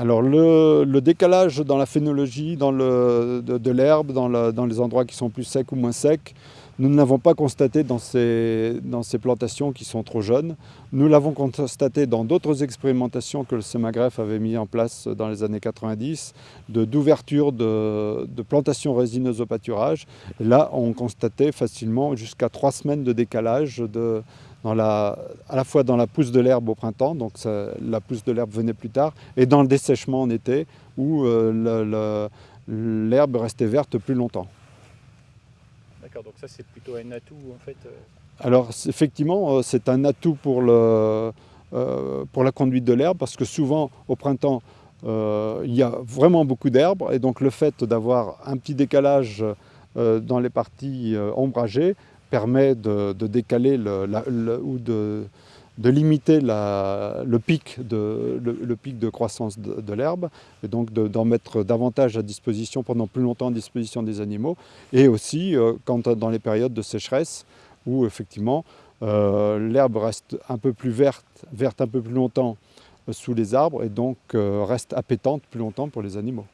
Alors le, décalage dans la phénologie dans de, l'herbe, dans, les endroits qui sont plus secs ou moins secs, nous ne l'avons pas constaté dans ces, dans ces plantations qui sont trop jeunes. Nous l'avons constaté dans d'autres expérimentations que le SEMAGREF avait mis en place dans les années 90, d'ouverture de, de, plantations résineuses au pâturage. là, on constatait facilement jusqu'à trois semaines de décalage de, dans la, à la fois dans la pousse de l'herbe au printemps, donc la pousse de l'herbe venait plus tard, et dans le dessèchement en été, où euh, l'herbe restait verte plus longtemps. D'accord, donc ça c'est plutôt un atout en fait euh. Alors effectivement, euh, c'est un atout pour, le, pour la conduite de l'herbe, parce que souvent au printemps, il y a vraiment beaucoup d'herbe, et donc le fait d'avoir un petit décalage dans les parties ombragées permet de, décaler ou de, limiter le, pic de, croissance de, l'herbe et donc d'en mettre davantage à disposition pendant plus longtemps à disposition des animaux et aussi euh, quand, dans les périodes de sécheresse où effectivement euh, l'herbe reste un peu plus verte, verte un peu plus longtemps euh, sous les arbres et donc reste appétante plus longtemps pour les animaux.